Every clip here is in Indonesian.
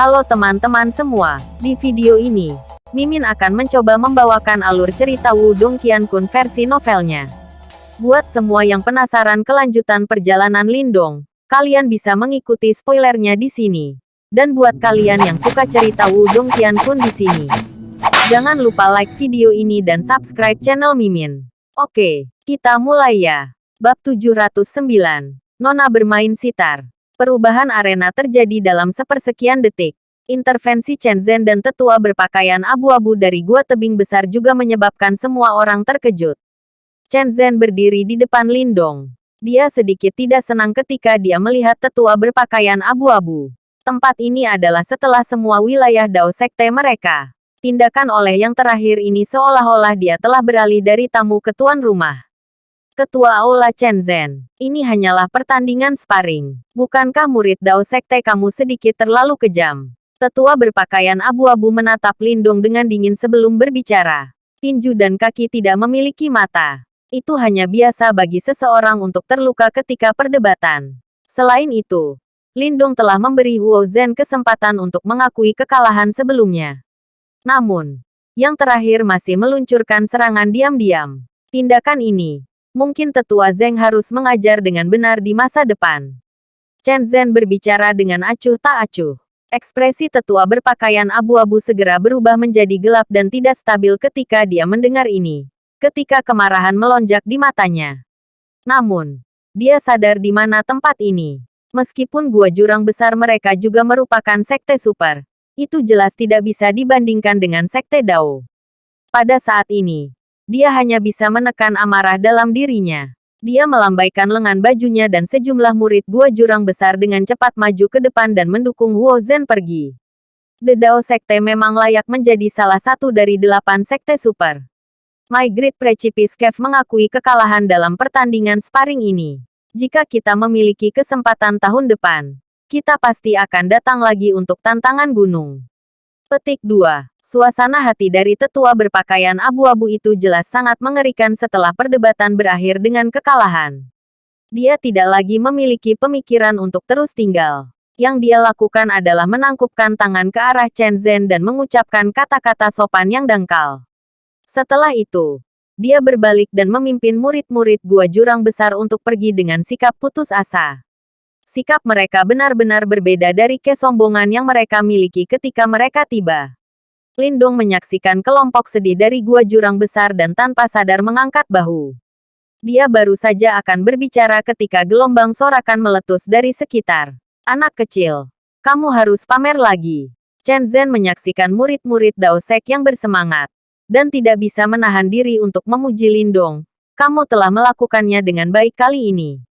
Halo teman-teman semua, di video ini, Mimin akan mencoba membawakan alur cerita Wudong Qiankun versi novelnya. Buat semua yang penasaran kelanjutan perjalanan Lindong, kalian bisa mengikuti spoilernya di sini. Dan buat kalian yang suka cerita Wudong Qiankun di sini, jangan lupa like video ini dan subscribe channel Mimin. Oke, kita mulai ya. Bab 709, Nona bermain sitar. Perubahan arena terjadi dalam sepersekian detik. Intervensi Chen Zhen dan tetua berpakaian abu-abu dari gua tebing besar juga menyebabkan semua orang terkejut. Chen Zhen berdiri di depan Lindong. Dia sedikit tidak senang ketika dia melihat tetua berpakaian abu-abu. Tempat ini adalah setelah semua wilayah Dao Sekte mereka. Tindakan oleh yang terakhir ini seolah-olah dia telah beralih dari tamu ke tuan rumah. Ketua Aula Chen Zhen, ini hanyalah pertandingan sparring. Bukankah murid Dao Sekte kamu sedikit terlalu kejam? Tetua berpakaian abu-abu menatap Lindung dengan dingin sebelum berbicara. Tinju dan kaki tidak memiliki mata. Itu hanya biasa bagi seseorang untuk terluka ketika perdebatan. Selain itu, Lindung telah memberi Huo Zhen kesempatan untuk mengakui kekalahan sebelumnya. Namun, yang terakhir masih meluncurkan serangan diam-diam. Tindakan ini Mungkin tetua Zeng harus mengajar dengan benar di masa depan. Chen Zhen berbicara dengan acuh tak acuh. Ekspresi tetua berpakaian abu-abu segera berubah menjadi gelap dan tidak stabil ketika dia mendengar ini. Ketika kemarahan melonjak di matanya. Namun, dia sadar di mana tempat ini. Meskipun gua jurang besar mereka juga merupakan sekte super, itu jelas tidak bisa dibandingkan dengan sekte Dao. Pada saat ini, dia hanya bisa menekan amarah dalam dirinya. Dia melambaikan lengan bajunya dan sejumlah murid gua jurang besar dengan cepat maju ke depan dan mendukung Huo Zhen pergi. The Dao Sekte memang layak menjadi salah satu dari delapan sekte super. My Great Precipice Cave mengakui kekalahan dalam pertandingan sparring ini. Jika kita memiliki kesempatan tahun depan, kita pasti akan datang lagi untuk tantangan gunung. Petik 2. Suasana hati dari tetua berpakaian abu-abu itu jelas sangat mengerikan setelah perdebatan berakhir dengan kekalahan. Dia tidak lagi memiliki pemikiran untuk terus tinggal. Yang dia lakukan adalah menangkupkan tangan ke arah Chen Zhen dan mengucapkan kata-kata sopan yang dangkal. Setelah itu, dia berbalik dan memimpin murid-murid gua jurang besar untuk pergi dengan sikap putus asa. Sikap mereka benar-benar berbeda dari kesombongan yang mereka miliki ketika mereka tiba. Lindong menyaksikan kelompok sedih dari gua jurang besar dan tanpa sadar mengangkat bahu. Dia baru saja akan berbicara ketika gelombang sorakan meletus dari sekitar. Anak kecil, kamu harus pamer lagi. Chen Zhen menyaksikan murid-murid Dao Sek yang bersemangat dan tidak bisa menahan diri untuk memuji Lindong. Kamu telah melakukannya dengan baik kali ini.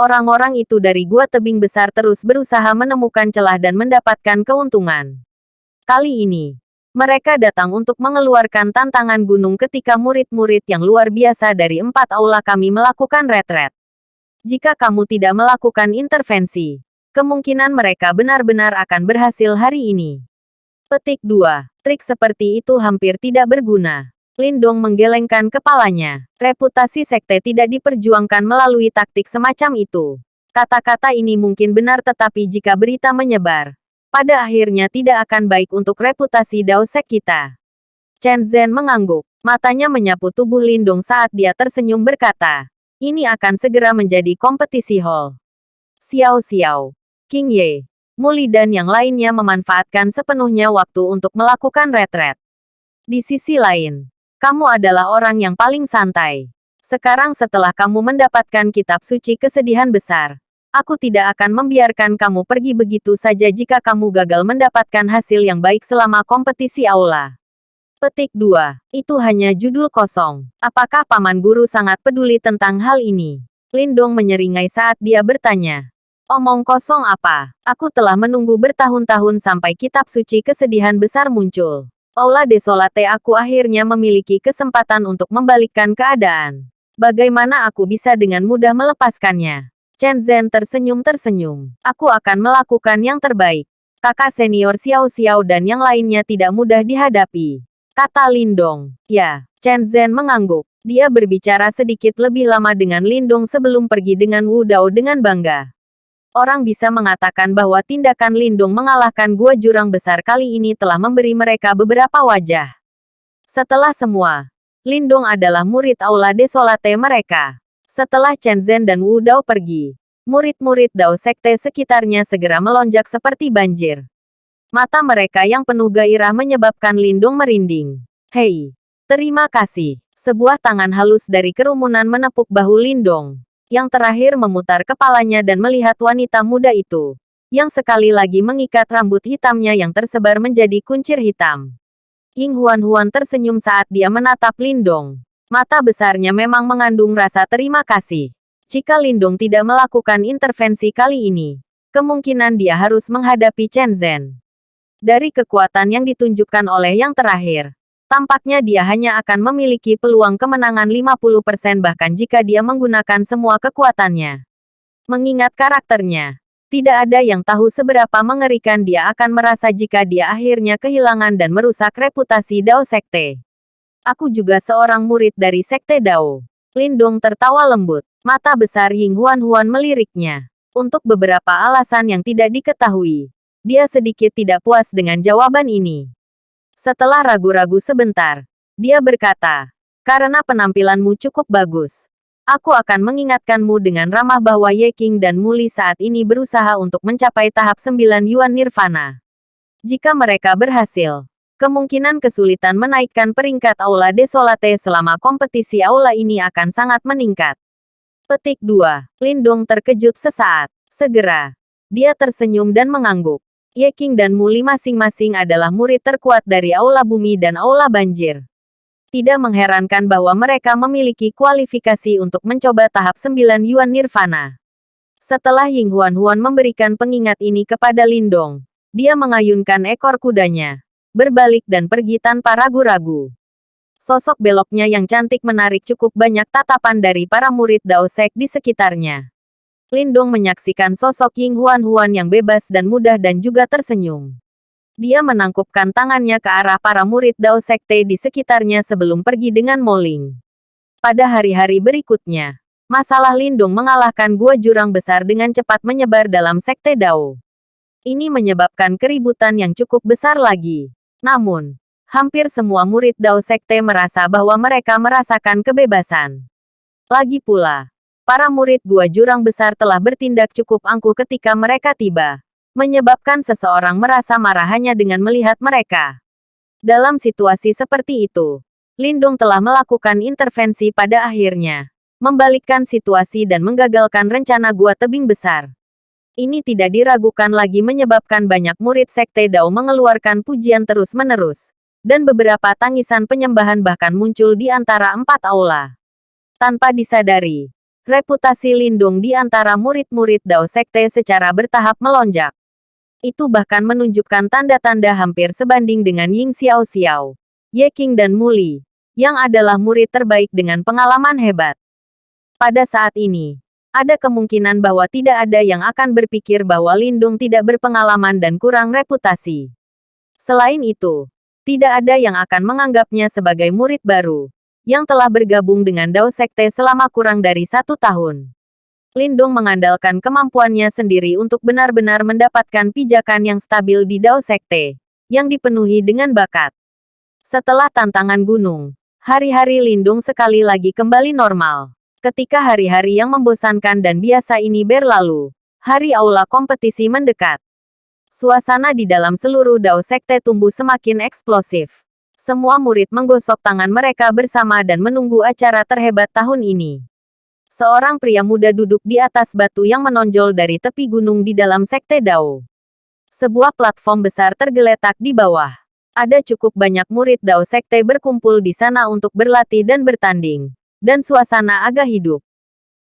Orang-orang itu dari gua tebing besar terus berusaha menemukan celah dan mendapatkan keuntungan. Kali ini, mereka datang untuk mengeluarkan tantangan gunung ketika murid-murid yang luar biasa dari empat aula kami melakukan retret. Jika kamu tidak melakukan intervensi, kemungkinan mereka benar-benar akan berhasil hari ini. Petik 2. Trik seperti itu hampir tidak berguna. Lindong menggelengkan kepalanya. Reputasi sekte tidak diperjuangkan melalui taktik semacam itu. Kata-kata ini mungkin benar tetapi jika berita menyebar, pada akhirnya tidak akan baik untuk reputasi Daosek kita. Chen Zhen mengangguk. Matanya menyapu tubuh Lindung saat dia tersenyum berkata, ini akan segera menjadi kompetisi hall. Xiao Xiao, King Ye, Muli dan yang lainnya memanfaatkan sepenuhnya waktu untuk melakukan retret. Di sisi lain, kamu adalah orang yang paling santai. Sekarang setelah kamu mendapatkan kitab suci kesedihan besar, Aku tidak akan membiarkan kamu pergi begitu saja jika kamu gagal mendapatkan hasil yang baik selama kompetisi aula. Petik 2. Itu hanya judul kosong. Apakah Paman Guru sangat peduli tentang hal ini? Lindong menyeringai saat dia bertanya. Omong kosong apa? Aku telah menunggu bertahun-tahun sampai kitab suci kesedihan besar muncul. Aula Desolate aku akhirnya memiliki kesempatan untuk membalikkan keadaan. Bagaimana aku bisa dengan mudah melepaskannya? Chen Zhen tersenyum-tersenyum. Aku akan melakukan yang terbaik. Kakak senior Xiao Xiao dan yang lainnya tidak mudah dihadapi. Kata Lindong. Ya, Chen Zhen mengangguk. Dia berbicara sedikit lebih lama dengan Lindong sebelum pergi dengan Wu Dao dengan bangga. Orang bisa mengatakan bahwa tindakan Lindung mengalahkan gua jurang besar kali ini telah memberi mereka beberapa wajah. Setelah semua, Lindung adalah murid Aula Desolate mereka. Setelah Chen Zhen dan Wu Dao pergi, murid-murid Dao Sekte sekitarnya segera melonjak seperti banjir. Mata mereka yang penuh gairah menyebabkan Lindung merinding. Hei, terima kasih. Sebuah tangan halus dari kerumunan menepuk bahu Lindong. Yang terakhir memutar kepalanya dan melihat wanita muda itu. Yang sekali lagi mengikat rambut hitamnya yang tersebar menjadi kuncir hitam. Ying Huan-Huan tersenyum saat dia menatap Lindong. Mata besarnya memang mengandung rasa terima kasih. Jika Lindong tidak melakukan intervensi kali ini, kemungkinan dia harus menghadapi Chen Zhen. Dari kekuatan yang ditunjukkan oleh yang terakhir, tampaknya dia hanya akan memiliki peluang kemenangan 50% bahkan jika dia menggunakan semua kekuatannya. Mengingat karakternya, tidak ada yang tahu seberapa mengerikan dia akan merasa jika dia akhirnya kehilangan dan merusak reputasi Dao Sekte. Aku juga seorang murid dari Sekte Dao. Lindong tertawa lembut. Mata besar Ying Huan-Huan meliriknya. Untuk beberapa alasan yang tidak diketahui, dia sedikit tidak puas dengan jawaban ini. Setelah ragu-ragu sebentar, dia berkata, karena penampilanmu cukup bagus, Aku akan mengingatkanmu dengan ramah bahwa Ye King dan Muli saat ini berusaha untuk mencapai tahap 9 Yuan Nirvana. Jika mereka berhasil, kemungkinan kesulitan menaikkan peringkat Aula Desolate selama kompetisi Aula ini akan sangat meningkat. Petik 2. Lindung terkejut sesaat. Segera. Dia tersenyum dan mengangguk. Ye King dan Muli masing-masing adalah murid terkuat dari Aula Bumi dan Aula Banjir. Tidak mengherankan bahwa mereka memiliki kualifikasi untuk mencoba tahap 9 Yuan Nirvana. Setelah Ying Huan Huan memberikan pengingat ini kepada Lindong, dia mengayunkan ekor kudanya, berbalik dan pergi tanpa ragu-ragu. Sosok beloknya yang cantik menarik cukup banyak tatapan dari para murid Dao Sek di sekitarnya. Lindong menyaksikan sosok Ying Huan Huan yang bebas dan mudah dan juga tersenyum. Dia menangkupkan tangannya ke arah para murid Dao Sekte di sekitarnya sebelum pergi dengan Moling. Pada hari-hari berikutnya, masalah Lindung mengalahkan gua jurang besar dengan cepat menyebar dalam Sekte Dao. Ini menyebabkan keributan yang cukup besar lagi. Namun, hampir semua murid Dao Sekte merasa bahwa mereka merasakan kebebasan. Lagi pula, para murid gua jurang besar telah bertindak cukup angkuh ketika mereka tiba menyebabkan seseorang merasa marah hanya dengan melihat mereka. Dalam situasi seperti itu, Lindung telah melakukan intervensi pada akhirnya, membalikkan situasi dan menggagalkan rencana gua tebing besar. Ini tidak diragukan lagi menyebabkan banyak murid Sekte Dao mengeluarkan pujian terus-menerus, dan beberapa tangisan penyembahan bahkan muncul di antara empat aula. Tanpa disadari, reputasi Lindung di antara murid-murid Dao Sekte secara bertahap melonjak. Itu bahkan menunjukkan tanda-tanda hampir sebanding dengan Ying Xiao Xiao, Ye King dan Muli, yang adalah murid terbaik dengan pengalaman hebat. Pada saat ini, ada kemungkinan bahwa tidak ada yang akan berpikir bahwa Lindung tidak berpengalaman dan kurang reputasi. Selain itu, tidak ada yang akan menganggapnya sebagai murid baru, yang telah bergabung dengan Dao Sekte selama kurang dari satu tahun. Lindung mengandalkan kemampuannya sendiri untuk benar-benar mendapatkan pijakan yang stabil di Dao Sekte, yang dipenuhi dengan bakat. Setelah tantangan gunung, hari-hari Lindung sekali lagi kembali normal. Ketika hari-hari yang membosankan dan biasa ini berlalu, hari aula kompetisi mendekat. Suasana di dalam seluruh Dao Sekte tumbuh semakin eksplosif. Semua murid menggosok tangan mereka bersama dan menunggu acara terhebat tahun ini. Seorang pria muda duduk di atas batu yang menonjol dari tepi gunung di dalam sekte Dao. Sebuah platform besar tergeletak di bawah. Ada cukup banyak murid Dao sekte berkumpul di sana untuk berlatih dan bertanding. Dan suasana agak hidup.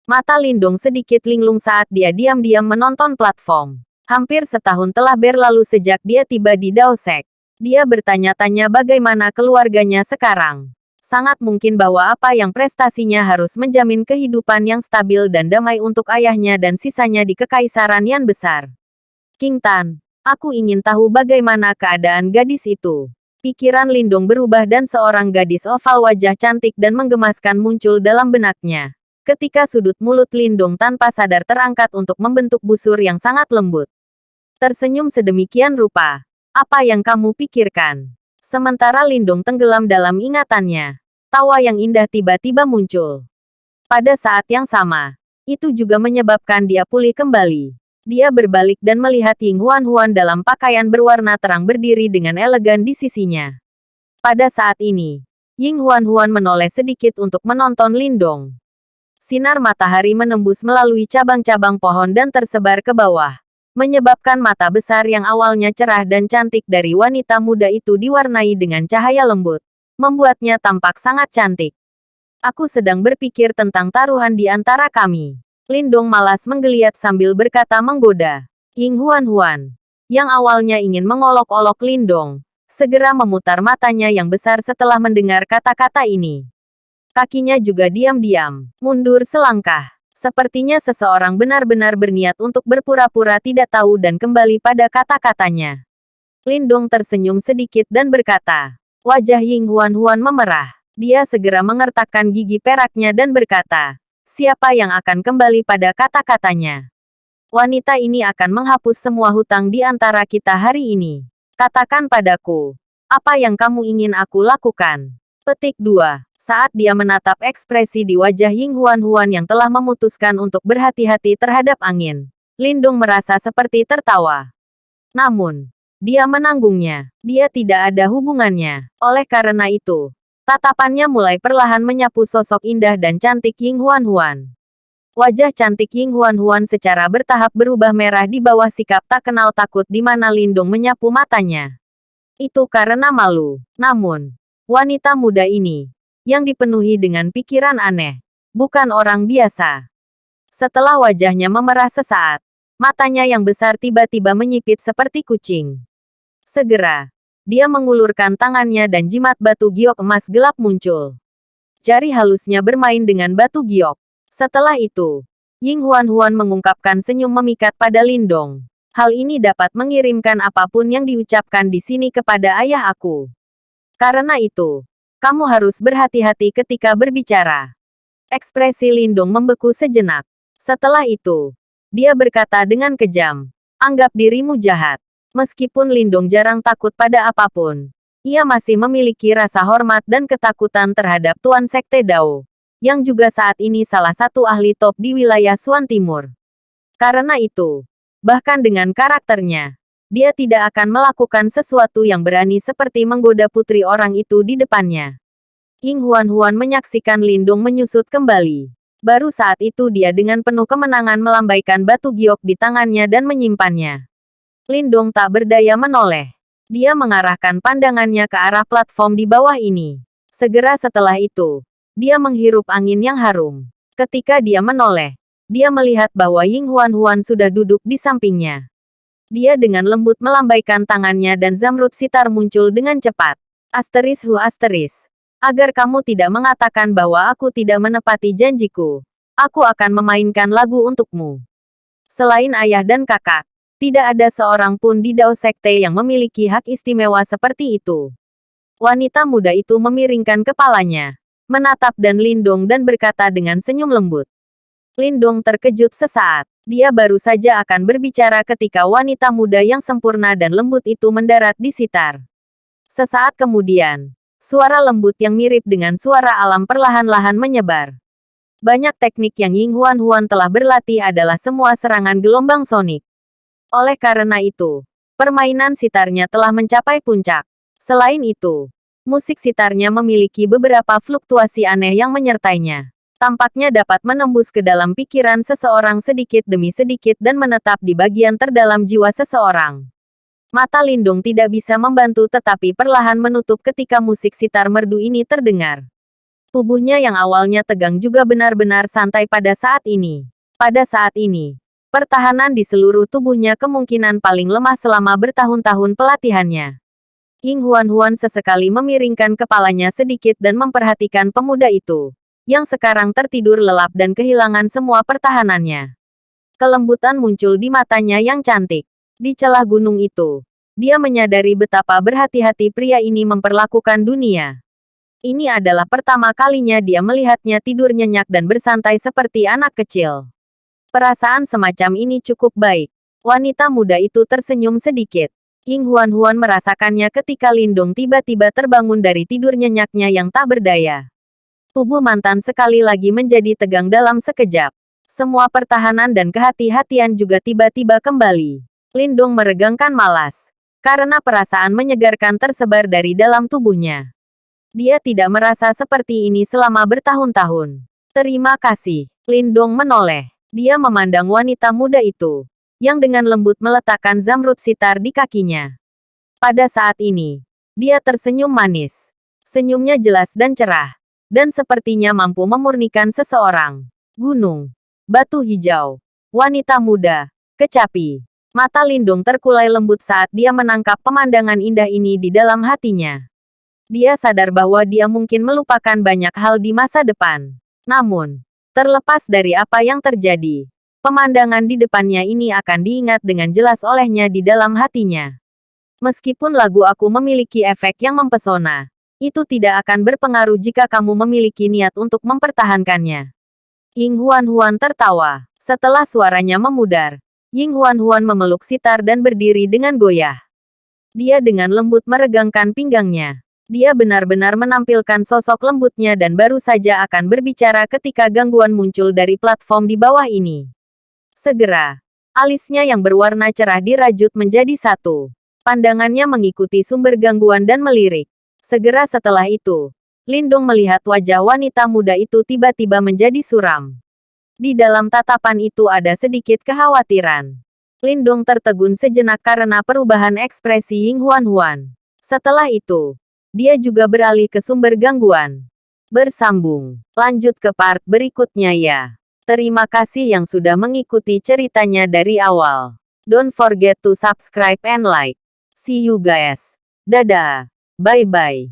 Mata Lindung sedikit linglung saat dia diam-diam menonton platform. Hampir setahun telah berlalu sejak dia tiba di Dao Sek. Dia bertanya-tanya bagaimana keluarganya sekarang sangat mungkin bahwa apa yang prestasinya harus menjamin kehidupan yang stabil dan damai untuk ayahnya dan sisanya di Kekaisaran yang besar. King Tan, aku ingin tahu bagaimana keadaan gadis itu. Pikiran Lindung berubah dan seorang gadis oval wajah cantik dan menggemaskan muncul dalam benaknya. ketika sudut mulut Lindung tanpa sadar terangkat untuk membentuk busur yang sangat lembut. Tersenyum sedemikian rupa. Apa yang kamu pikirkan? Sementara Lindung tenggelam dalam ingatannya. Tawa yang indah tiba-tiba muncul. Pada saat yang sama, itu juga menyebabkan dia pulih kembali. Dia berbalik dan melihat Ying Huan-Huan dalam pakaian berwarna terang berdiri dengan elegan di sisinya. Pada saat ini, Ying Huan-Huan menoleh sedikit untuk menonton Lindong. Sinar matahari menembus melalui cabang-cabang pohon dan tersebar ke bawah, menyebabkan mata besar yang awalnya cerah dan cantik dari wanita muda itu diwarnai dengan cahaya lembut, membuatnya tampak sangat cantik. Aku sedang berpikir tentang taruhan di antara kami. Lindong malas menggeliat sambil berkata menggoda. Ying Huan-Huan, yang awalnya ingin mengolok-olok Lindong, segera memutar matanya yang besar setelah mendengar kata-kata ini. Kakinya juga diam-diam, mundur selangkah. Sepertinya seseorang benar-benar berniat untuk berpura-pura tidak tahu dan kembali pada kata-katanya. Lindong tersenyum sedikit dan berkata, wajah Ying Huan-Huan memerah. Dia segera mengertakkan gigi peraknya dan berkata, siapa yang akan kembali pada kata-katanya? Wanita ini akan menghapus semua hutang di antara kita hari ini. Katakan padaku, apa yang kamu ingin aku lakukan? Petik 2. Saat dia menatap ekspresi di wajah Ying Huan-Huan yang telah memutuskan untuk berhati-hati terhadap angin, Lindung merasa seperti tertawa. Namun, dia menanggungnya. Dia tidak ada hubungannya. Oleh karena itu, tatapannya mulai perlahan menyapu sosok indah dan cantik Ying Huan-Huan. Wajah cantik Ying Huan-Huan secara bertahap berubah merah di bawah sikap tak kenal takut di mana Lindung menyapu matanya. Itu karena malu. Namun, wanita muda ini yang dipenuhi dengan pikiran aneh. Bukan orang biasa. Setelah wajahnya memerah sesaat, matanya yang besar tiba-tiba menyipit seperti kucing. Segera, dia mengulurkan tangannya dan jimat batu giok emas gelap muncul. Jari halusnya bermain dengan batu giok. Setelah itu, Ying Huan-Huan mengungkapkan senyum memikat pada Lindong. Hal ini dapat mengirimkan apa pun yang diucapkan di sini kepada ayah aku. Karena itu, kamu harus berhati-hati ketika berbicara. Ekspresi Lindung membeku sejenak. Setelah itu, dia berkata dengan kejam, anggap dirimu jahat. Meskipun Lindung jarang takut pada apa pun, ia masih memiliki rasa hormat dan ketakutan terhadap Tuan Sekte Dao, yang juga saat ini salah satu ahli top di wilayah Suan Timur. Karena itu, bahkan dengan karakternya, dia tidak akan melakukan sesuatu yang berani seperti menggoda putri orang itu di depannya. Ying Huan-Huan menyaksikan Lindung menyusut kembali. Baru saat itu dia dengan penuh kemenangan melambaikan batu giok di tangannya dan menyimpannya. Lindung tak berdaya menoleh. Dia mengarahkan pandangannya ke arah platform di bawah ini. Segera setelah itu, dia menghirup angin yang harum. Ketika dia menoleh, dia melihat bahwa Ying Huan-Huan sudah duduk di sampingnya. Dia dengan lembut melambaikan tangannya dan zamrud sitar muncul dengan cepat. Asteris hu asteris. Agar kamu tidak mengatakan bahwa aku tidak menepati janjiku. Aku akan memainkan lagu untukmu. Selain ayah dan kakak, tidak ada seorang pun di Dao Sekte yang memiliki hak istimewa seperti itu. Wanita muda itu memiringkan kepalanya, menatap dan Lindong dan berkata dengan senyum lembut. Lindong terkejut sesaat. Dia baru saja akan berbicara ketika wanita muda yang sempurna dan lembut itu mendarat di sitar. Sesaat kemudian, suara lembut yang mirip dengan suara alam perlahan-lahan menyebar. Banyak teknik yang Ying Huan Huan telah berlatih adalah semua serangan gelombang sonik. Oleh karena itu, permainan sitarnya telah mencapai puncak. Selain itu, musik sitarnya memiliki beberapa fluktuasi aneh yang menyertainya tampaknya dapat menembus ke dalam pikiran seseorang sedikit demi sedikit dan menetap di bagian terdalam jiwa seseorang. Mata Lindung tidak bisa membantu tetapi perlahan menutup ketika musik sitar merdu ini terdengar. Tubuhnya yang awalnya tegang juga benar-benar santai pada saat ini. Pada saat ini, pertahanan di seluruh tubuhnya kemungkinan paling lemah selama bertahun-tahun pelatihannya. Ying Huan-Huan sesekali memiringkan kepalanya sedikit dan memperhatikan pemuda itu yang sekarang tertidur lelap dan kehilangan semua pertahanannya. Kelembutan muncul di matanya yang cantik. Di celah gunung itu, dia menyadari betapa berhati-hati pria ini memperlakukan dunia. Ini adalah pertama kalinya dia melihatnya tidur nyenyak dan bersantai seperti anak kecil. Perasaan semacam ini cukup baik. Wanita muda itu tersenyum sedikit. Ying Huan-Huan merasakannya ketika Lindung tiba-tiba terbangun dari tidur nyenyaknya yang tak berdaya. Tubuh mantan sekali lagi menjadi tegang dalam sekejap. Semua pertahanan dan kehati-hatian juga tiba-tiba kembali. Lindung meregangkan malas. Karena perasaan menyegarkan tersebar dari dalam tubuhnya. Dia tidak merasa seperti ini selama bertahun-tahun. Terima kasih. Lindong menoleh. Dia memandang wanita muda itu yang dengan lembut meletakkan zamrud sitar di kakinya. Pada saat ini, dia tersenyum manis. Senyumnya jelas dan cerah, dan sepertinya mampu memurnikan seseorang. Gunung, batu hijau, wanita muda, kecapi. Mata Lindung terkulai lembut saat dia menangkap pemandangan indah ini di dalam hatinya. Dia sadar bahwa dia mungkin melupakan banyak hal di masa depan. Namun, terlepas dari apa yang terjadi, Pemandangan di depannya ini akan diingat dengan jelas olehnya di dalam hatinya. Meskipun lagu aku memiliki efek yang mempesona, itu tidak akan berpengaruh jika kamu memiliki niat untuk mempertahankannya. Ying Huan-Huan tertawa. Setelah suaranya memudar, Ying Huan-Huan memeluk sitar dan berdiri dengan goyah. Dia dengan lembut meregangkan pinggangnya. Dia benar-benar menampilkan sosok lembutnya dan baru saja akan berbicara ketika gangguan muncul dari platform di bawah ini. Segera, alisnya yang berwarna cerah dirajut menjadi satu. Pandangannya mengikuti sumber gangguan dan melirik. Segera setelah itu, Lindung melihat wajah wanita muda itu tiba-tiba menjadi suram. Di dalam tatapan itu ada sedikit kekhawatiran. Lindung tertegun sejenak karena perubahan ekspresi Ying Huan Huan. Setelah itu, dia juga beralih ke sumber gangguan. Bersambung. Lanjut ke part berikutnya ya. Terima kasih yang sudah mengikuti ceritanya dari awal. Don't forget to subscribe and like. See you guys. Dadah. Bye-bye.